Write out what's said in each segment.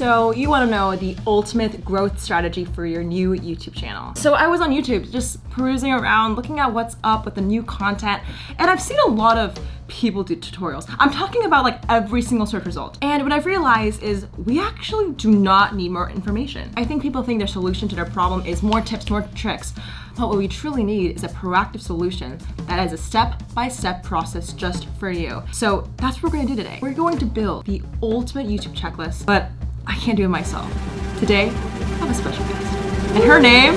So you want to know the ultimate growth strategy for your new YouTube channel. So I was on YouTube just perusing around, looking at what's up with the new content, and I've seen a lot of people do tutorials. I'm talking about like every single search result. And what I've realized is we actually do not need more information. I think people think their solution to their problem is more tips, more tricks. But what we truly need is a proactive solution that is a step-by-step -step process just for you. So that's what we're gonna do today. We're going to build the ultimate YouTube checklist, but I can't do it myself. Today, I have a special guest. And her name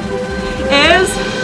is...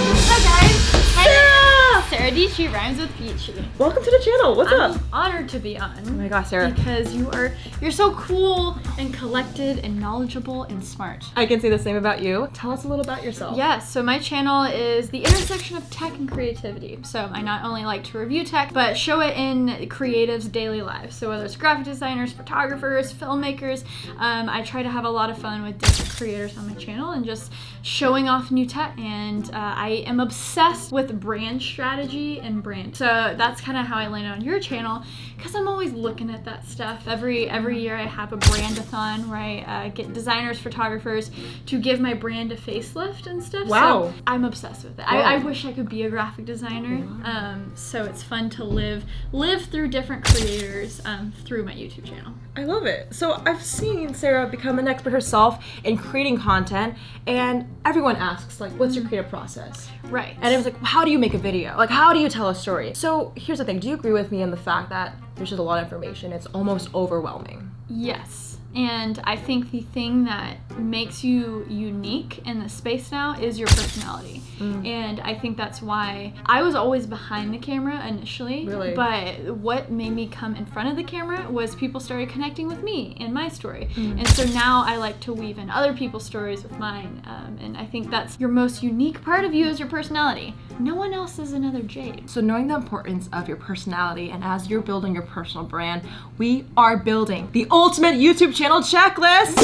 Hi guys! Sarah! Sarah Dietschy rhymes with Peachy. Welcome to the channel. What's I'm up? honored to be on. Oh my gosh, Sarah. Because you are you're so cool and collected and knowledgeable and smart. I can say the same about you. Tell us a little about yourself. Yes, so my channel is the intersection of tech and creativity. So I not only like to review tech, but show it in creatives' daily lives. So whether it's graphic designers, photographers, filmmakers, um, I try to have a lot of fun with different creators on my channel and just showing off new tech. And uh, I am obsessed with brand strategy and brand. So that's kind of how I landed on your channel because I'm always looking at that stuff. Every every year I have a brandathon where I uh, get designers, photographers to give my brand a facelift and stuff. Wow. So I'm obsessed with it. Wow. I, I wish I could be a graphic designer. Um, so it's fun to live live through different creators um, through my YouTube channel. I love it. So I've seen Sarah become an expert herself in creating content and everyone asks like, what's your creative process? Right. And it was like, how do you make a video? Like, how do you tell a story? So here's the thing. Do you agree with me in the fact that there's just a lot of information? It's almost overwhelming. Yes. And I think the thing that makes you unique in the space now is your personality. Mm. And I think that's why I was always behind the camera initially. Really? But what made me come in front of the camera was people started connecting with me and my story. Mm. And so now I like to weave in other people's stories with mine. Um, and I think that's your most unique part of you is your personality. No one else is another Jade. So knowing the importance of your personality and as you're building your personal brand, we are building the ultimate YouTube channel checklist.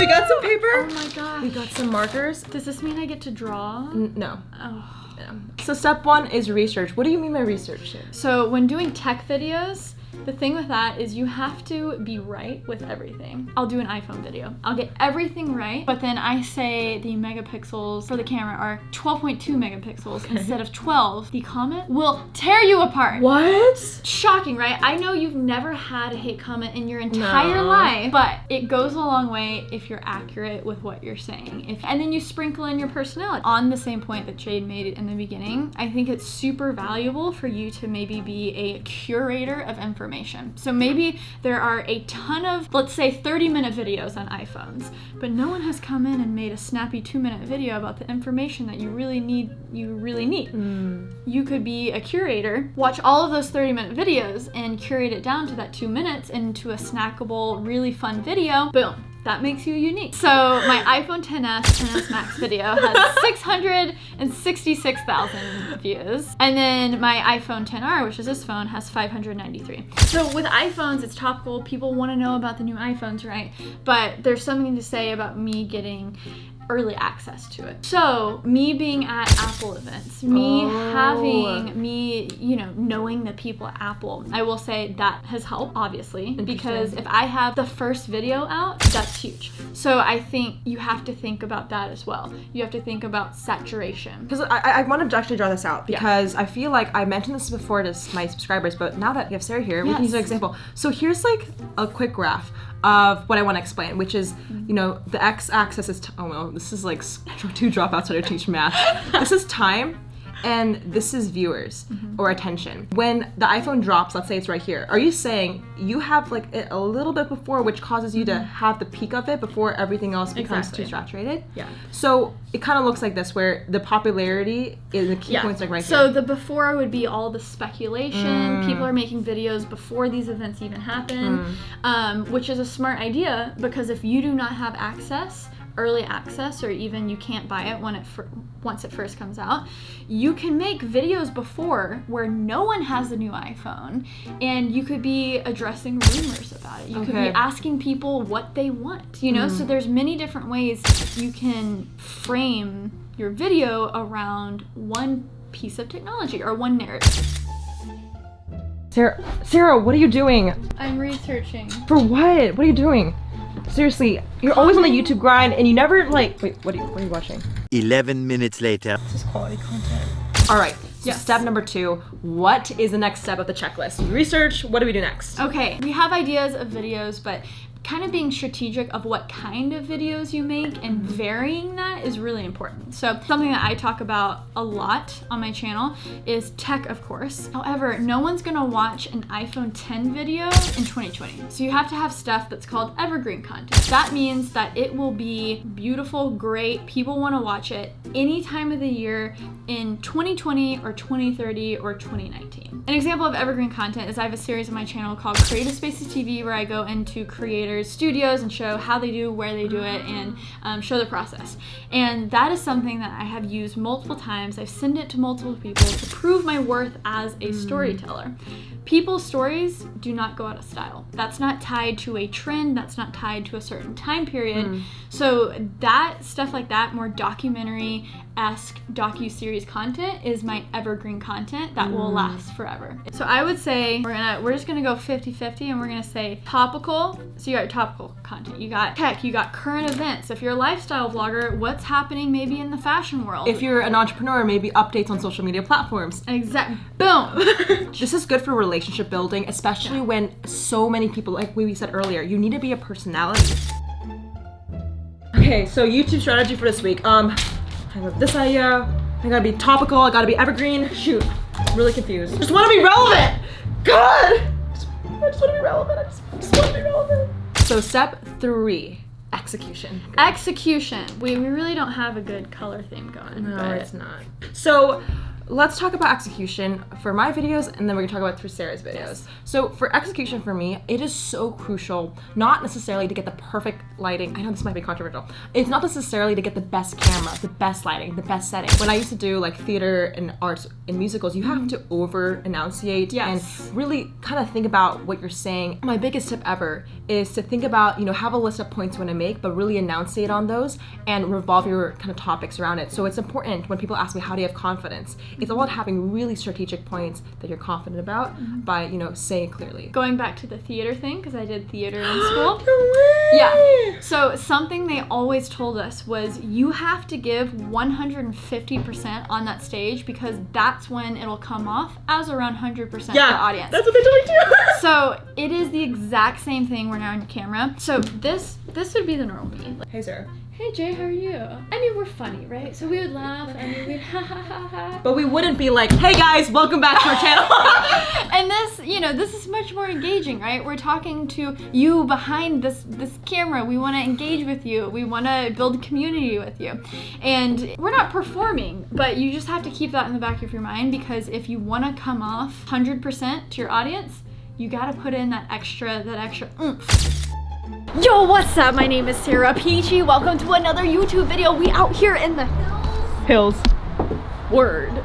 we got some paper. Oh paper. my gosh. We got some markers. Does this mean I get to draw? N- no. Oh. no. So step one is research. What do you mean by research? So when doing tech videos, the thing with that is you have to be right with everything. I'll do an iPhone video. I'll get everything right, but then I say the megapixels for the camera are 12.2 megapixels instead of 12. The comment will tear you apart. What? Shocking, right? I know you've never had a hate comment in your entire No. life, but it goes a long way if you're accurate with what you're saying. If and then you sprinkle in your personality. On the same point that Jade made in the beginning, I think it's super valuable for you to maybe be a curator of information. So maybe there are a ton of, let's say, 30 minute videos on iPhones, but no one has come in and made a snappy two minute video about the information that you really need. You really need hmm. you could be a curator, watch all of those 30 minute videos and curate it down to that two minutes into a snackable, really fun video. Boom. That makes you unique. So my iPhone 10s, 10s Max video has 666,000 views. And then my iPhone 10R, which is this phone, has 593. So with iPhones, it's topical. People want to know about the new iPhones, right? But there's something to say about me getting early access to it. So, me being at Apple events, me Oh. having me, you know, knowing the people at Apple, I will say that has helped obviously because if I have the first video out, that's huge. So, I think you have to think about that as well. You have to think about saturation. Because I, I wanted to actually draw this out because I feel like I mentioned this before to my subscribers, but now that you have Sarah here, we can use an example. So here's like a quick graph of what I want to explain, which is, mm-hmm. you know, the x-axis is, t- oh no, this is like two dropouts that are teach math. this is time, and this is viewers Mm-hmm. or attention. When the iPhone drops, let's say it's right here, are you saying you have like it a little bit before, which causes you to have the peak of it before everything else becomes Mm-hmm. Exactly. too saturated? Yeah. So it kind of looks like this, where the popularity is the key points like right so here. So the before would be all the speculation. People are making videos before these events even happen, um, which is a smart idea because if you do not have access, early access, or even you can't buy it when it once it first comes out, you can make videos before where no one has the new iPhone, and you could be addressing rumors about it. You could be asking people what they want. You know, so mm. there's many different ways you can frame your video around one piece of technology or one narrative. Sarah, Sarah, what are you doing? I'm researching. For what? What are you doing? Seriously, you're always on the YouTube grind and you never like. Wait, what are you, what are you watching? 11 minutes later. This is quality content. All right. So step number two. What is the next step of the checklist? Research. What do we do next? Okay, we have ideas of videos, but kind of being strategic of what kind of videos you make and varying that is really important. So, something that I talk about a lot on my channel is tech, of course. However, no one's gonna watch an iPhone 10 video in 2020. So, you have to have stuff that's called evergreen content. That means that it will be beautiful, great, people wanna watch it any time of the year in 2020 or 2030 or 2019. An example of evergreen content is I have a series on my channel called Creative Spaces TV where I go into creators' studios and show how they do, where they do it, and um, show the process. And that is something that I have used multiple times. I've sent it to multiple people to prove my worth as a mm. storyteller. People's stories do not go out of style. That's not tied to a trend, that's not tied to a certain time period. Mm. So, that stuff like that, more documentary esque docu series content, is my evergreen content that will mm. last forever. So, I would say we're gonna we're just gonna go 50 50 and we're gonna say topical. So, you got your topical content, you got tech, you got current events. If you're a lifestyle vlogger, what's happening maybe in the fashion world? If you're an entrepreneur, maybe updates on social media platforms. Exactly. boom. This is good for relationship building, especially when so many people, like we said earlier, you need to be a personality. Okay, so YouTube strategy for this week. Um, I have this idea. I gotta be topical. I gotta be evergreen. Shoot, I'm really confused. Just want to be relevant. God, just, I just want to be relevant. I just, just want to be relevant. So step three, execution. Execution. We, we really don't have a good color theme going. No, but it's not. So let's talk about execution for my videos and then we're gonna talk about through Sarah's videos. So for execution for me, it is so crucial, not necessarily to get the perfect lighting. I know this might be controversial. It's not necessarily to get the best camera, the best lighting, the best setting. When I used to do like theater and arts and musicals, you have to mm-hmm. over enunciate Yes. and really kind of think about what you're saying. My biggest tip ever is to think about, you know, have a list of points you want to make, but really enunciate on those and revolve your kind of topics around it. So it's important when people ask me, how do you have confidence? It's all about having really strategic points that you're confident about mm-hmm. by, you know, saying clearly. going back to the theater thing, because I did theater in school. Yeah. Yeah. So something they always told us was you have to give 150% on that stage because that's when it'll come off as around 100% for the audience. That's what they told me too. so it is the exact same thing when you're on camera. So this this would be the normal me. Hey, Sarah. Hey Jay, how are you? I mean, we're funny, right? So we would laugh and we would ha ha ha ha. But we wouldn't be like, hey guys, welcome back to our channel. and this, you know, this is much more engaging, right? We're talking to you behind this this camera. We want to engage with you. We want to build community with you. And we're not performing, but you just have to keep that in the back of your mind because if you want to come off 100% to your audience, you got to put in that extra that extra oomph. Yo, what's up? My name is Sarah Peachy. Welcome to another YouTube video. We out here in the Hills. Hills. word.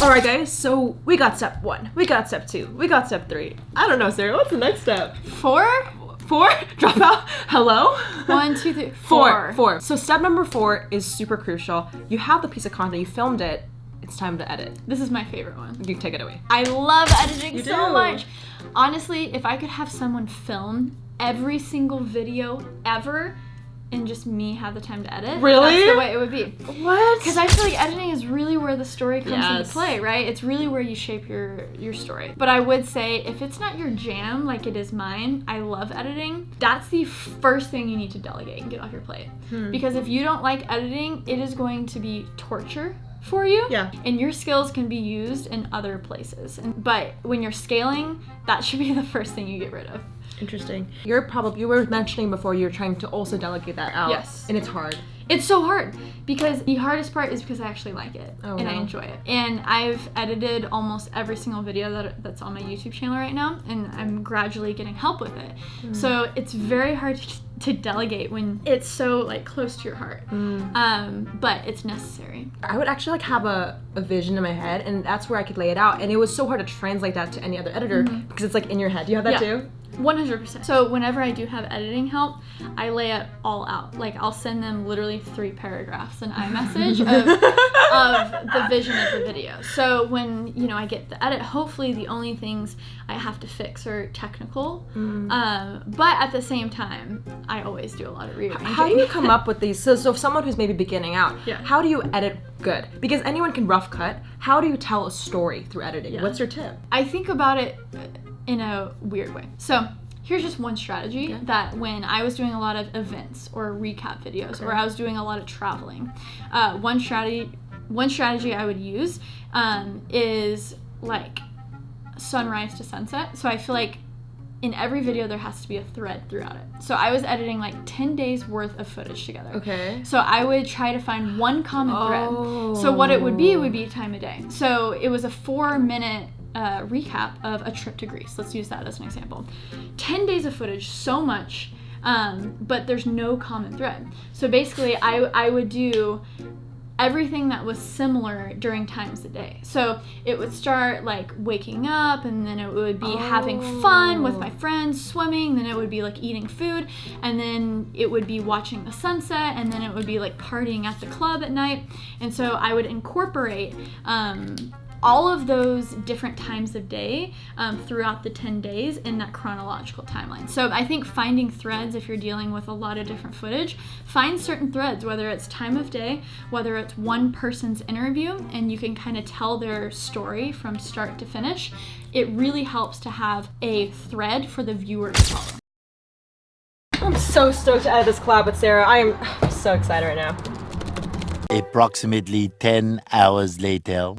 All right, guys. So we got step one. We got step two. We got step three. I don't know, Sarah. What's the next step? Four? Four? Drop out? Hello? One, two, three, Four. Four. So step number four is super crucial. You have the piece of content, you filmed it. It's time to edit. This is my favorite one. You can take it away. I love editing You so do. much. Honestly, if I could have someone film every single video ever and just me have the time to edit, Really? that's the way it would be. What? Because I feel like editing is really where the story comes into play, right? It's really where you shape your your story. But I would say if it's not your jam like it is mine, I love editing. That's the first thing you need to delegate and get off your plate. Hmm. Because if you don't like editing, it is going to be torture for you. Yeah. And your skills can be used in other places. And, but when you're scaling, that should be the first thing you get rid of. Interesting. You're probably you were mentioning before you're trying to also delegate that out. Yes. And it's hard. It's so hard because the hardest part is because I actually like it Oh, and I enjoy it. And I've edited almost every single video that, that's on my YouTube channel right now, and I'm gradually getting help with it. Hmm. So it's very hard to, to delegate when it's so like close to your heart. Hmm. Um, but it's necessary. I would actually like have a, a vision in my head and that's where I could lay it out. And it was so hard to translate that to any other editor because it's like in your head. Do you have that Yeah. too? 100%. So whenever I do have editing help, I lay it all out. Like I'll send them literally three paragraphs in iMessage of of the vision of the video. So when you know I get the edit, hopefully the only things I have to fix are technical. Mm. Um, but at the same time, I always do a lot of rearranging. How do you come up with these? So, so if someone who's maybe beginning out, Yeah. how do you edit good? Because anyone can rough cut. How do you tell a story through editing? Yeah. What's your tip? I think about it in a weird way. So here's just one strategy that when I was doing a lot of events or recap videos, or I was doing a lot of traveling, uh, one strategy, one strategy I would use um, is like sunrise to sunset. So I feel like in every video there has to be a thread throughout it. So I was editing like 10 days worth of footage together. Okay. So I would try to find one common thread. So what it would be would be time of day. So it was a four minute uh, recap of a trip to Greece. Let's use that as an example. 10 days of footage, so much, um, but there's no common thread. So basically, I, I would do everything that was similar during times of day. So it would start like waking up, and then it would be having fun with my friends, swimming, then it would be like eating food, and then it would be watching the sunset, and then it would be like partying at the club at night. And so I would incorporate um, all of those different times of day um, throughout the 10 days in that chronological timeline. So I think finding threads, if you're dealing with a lot of different footage, find certain threads, whether it's time of day, whether it's one person's interview, and you can kind of tell their story from start to finish. It really helps to have a thread for the viewer to follow. I'm so stoked to edit this collab with Sarah. I am so excited right now. Approximately 10 hours later.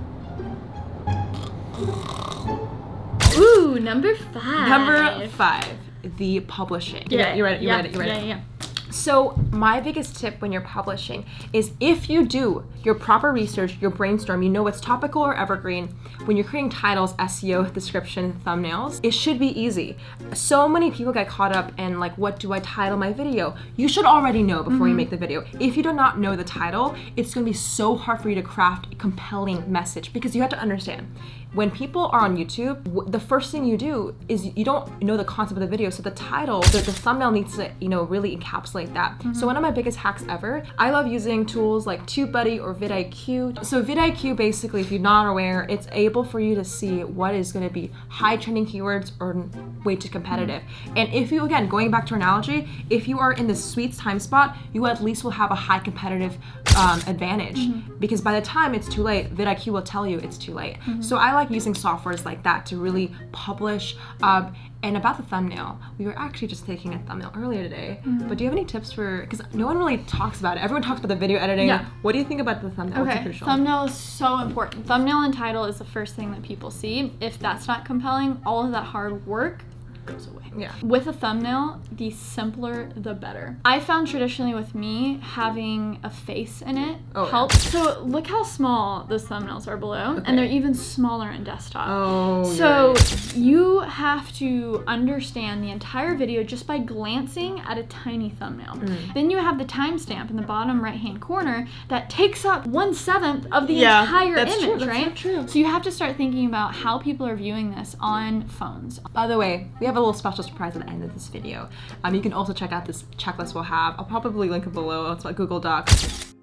Ooh, number five. Number five, the publishing. You Yeah? You ready? You ready? You ready? Yeah, yeah. So, my biggest tip when you're publishing is if you do your proper research, your brainstorm, you know what's topical or evergreen, when you're creating titles, SEO, description, thumbnails, it should be easy. So many people get caught up in like, what do I title my video? You should already know before you mm-hmm. make the video. If you do not know the title, it's gonna be so hard for you to craft a compelling message because you have to understand when people are on YouTube, the first thing you do is you don't know the concept of the video, so the title, the, the thumbnail needs to, you know, really encapsulate that. So mm-hmm. one of my biggest hacks ever, I love using tools like TubeBuddy or vidIQ. So vidIQ, basically, if you're not aware, it's able for you to see what is going to be high trending keywords or way too competitive. Mm-hmm. And if you, again, going back to our analogy, if you are in the sweet time spot, you at least will have a high competitive um, advantage because by the time it's too late, vidIQ will tell you it's too late. So I like using softwares like that to really publish. Um, and about the thumbnail, we were actually just taking a thumbnail earlier today. But do you have any tips for? Because no one really talks about it. Everyone talks about the video editing. Yeah. What do you think about the thumbnail? Okay, thumbnail is so important. Thumbnail and title is the first thing that people see. If that's not compelling, all of that hard work goes away. Yeah. With a thumbnail, the simpler the better. I found traditionally with me having a face in it Oh, yeah. helps. So look how small those thumbnails are below, Okay. and they're even smaller in desktop. Oh. So right. you have to understand the entire video just by glancing at a tiny thumbnail. Mm. Then you have the timestamp in the bottom right hand corner that takes up one seventh of the Yeah, entire that's true, image, that's right? so true. So you have to start thinking about how people are viewing this on phones. By the way, we have a little special surprise at the end of this video. Um, you can also check out this checklist we'll have. I'll probably link it below. It's like Google Docs.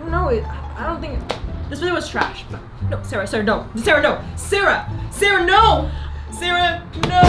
No, I don't think this video was trash. But no, Sarah, Sarah, no, Sarah, no, Sarah, Sarah, no, Sarah, no.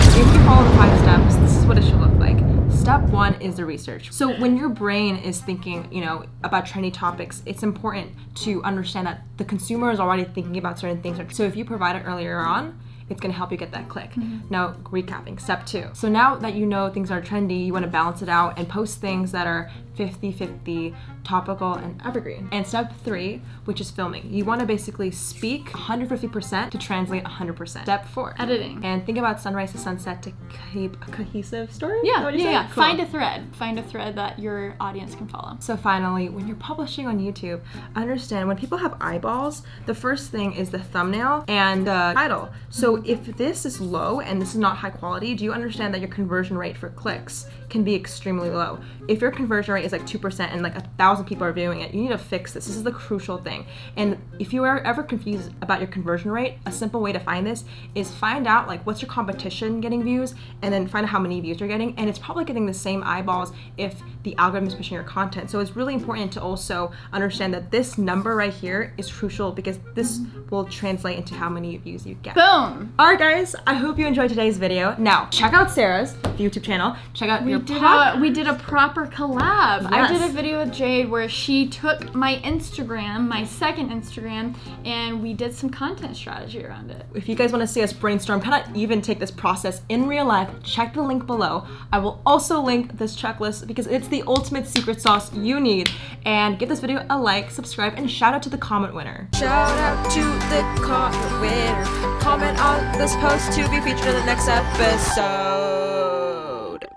If you follow the five steps, this is what it should look like. Step one is the research. So when your brain is thinking, you know, about trendy topics, it's important to understand that the consumer is already thinking about certain things. So if you provide it earlier on, it's gonna help you get that click. Mm-hmm. Now, recapping, step two. So now that you know things are trendy, you wanna balance it out and post things that are 50 50, topical, and evergreen. And step three, which is filming. You wanna basically speak 150% to translate 100%. Step four, Editing. and think about sunrise to sunset to keep a cohesive story. Yeah, yeah, yeah. Cool. Find a thread. Find a thread that your audience can follow. So finally, when you're publishing on YouTube, understand when people have eyeballs, the first thing is the thumbnail and the title. So if this is low and this is not high quality, do you understand that your conversion rate for clicks can be extremely low? If your conversion rate is like 2% and like a thousand people are viewing it, you need to fix this. This is the crucial thing. And if you are ever confused about your conversion rate, a simple way to find this is find out like what's your competition getting views and then find out how many views you're getting. And it's probably getting the same eyeballs if the algorithm is pushing your content. So it's really important to also understand that this number right here is crucial because this will translate into how many views you get. Boom. All right, guys, I hope you enjoyed today's video. Now, check out Sarah's YouTube channel. Check out We your did a we did a proper collab. I did a video with Jade where she took my Instagram, my second Instagram, and we did some content strategy around it. If you guys want to see us brainstorm, kind of even take this process in real life, check the link below. I will also link this checklist because it's the ultimate secret sauce you need. And give this video a like, subscribe, and shout out to the comment winner. Shout out to the comment winner. Comment on this post to be featured in the next episode.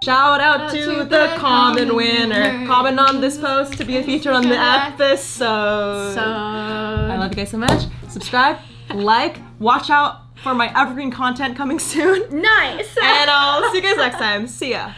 Shout out to, the, common winner. Comment on this post to be featured on the episode. So I love you guys so much. Subscribe, like, watch out for my evergreen content coming soon. nice. And I'll see you guys next time. See ya.